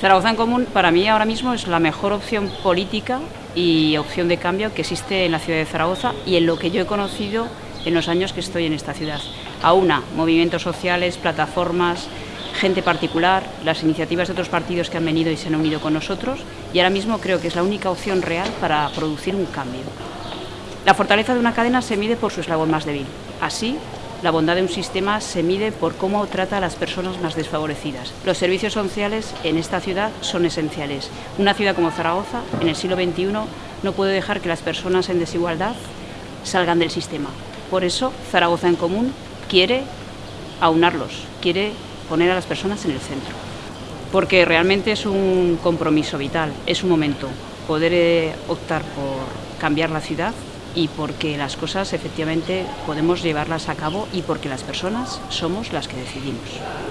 Zaragoza en Común para mí ahora mismo es la mejor opción política y opción de cambio que existe en la ciudad de Zaragoza y en lo que yo he conocido en los años que estoy en esta ciudad. Aúna movimientos sociales, plataformas, gente particular, las iniciativas de otros partidos que han venido y se han unido con nosotros y ahora mismo creo que es la única opción real para producir un cambio. La fortaleza de una cadena se mide por su eslabón más débil. Así, la bondad de un sistema se mide por cómo trata a las personas más desfavorecidas. Los servicios sociales en esta ciudad son esenciales. Una ciudad como Zaragoza, en el siglo XXI, no puede dejar que las personas en desigualdad salgan del sistema. Por eso, Zaragoza en Común quiere aunarlos, quiere poner a las personas en el centro. Porque realmente es un compromiso vital, es un momento poder eh, optar por cambiar la ciudad y porque las cosas efectivamente podemos llevarlas a cabo y porque las personas somos las que decidimos.